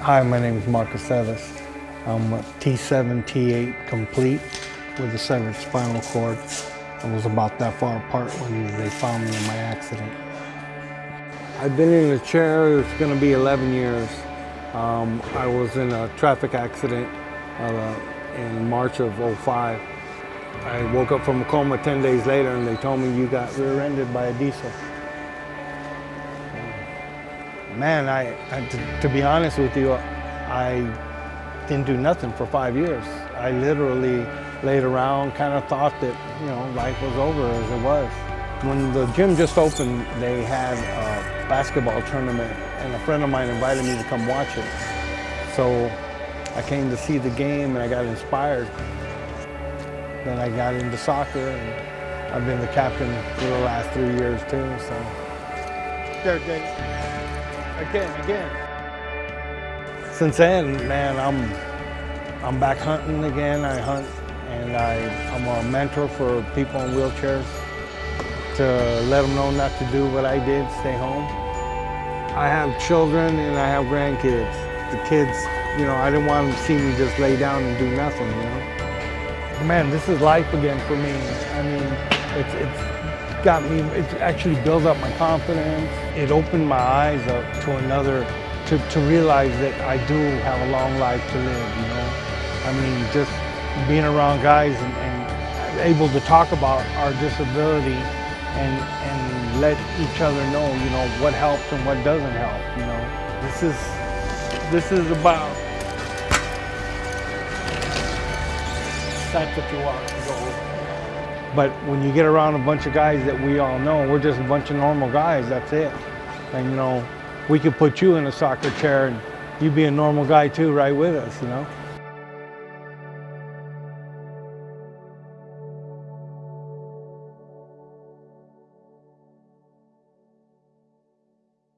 Hi, my name is Marcus Celis. I'm a T7, T8 complete with a severed spinal cord. I was about that far apart when they found me in my accident. I've been in a chair, it's gonna be 11 years. Um, I was in a traffic accident uh, in March of 05. I woke up from a coma 10 days later and they told me you got rear-ended by a diesel. Man, I, I to, to be honest with you, I didn't do nothing for five years. I literally laid around, kind of thought that, you know, life was over as it was. When the gym just opened, they had a basketball tournament and a friend of mine invited me to come watch it. So I came to see the game and I got inspired. Then I got into soccer and I've been the captain for the last three years too, so. Dave. Again, again. Since then, man, I'm I'm back hunting again. I hunt and I, I'm a mentor for people in wheelchairs to let them know not to do what I did, stay home. I have children and I have grandkids. The kids, you know, I didn't want them to see me just lay down and do nothing, you know. Man, this is life again for me. I mean, it's, it's got me, it actually built up my confidence. It opened my eyes up to another, to, to realize that I do have a long life to live, you know. I mean, just being around guys and, and able to talk about our disability and, and let each other know, you know, what helps and what doesn't help, you know. This is, this is about, that's what you want to go but when you get around a bunch of guys that we all know, we're just a bunch of normal guys, that's it. And you know, we could put you in a soccer chair and you'd be a normal guy too, right with us, you know?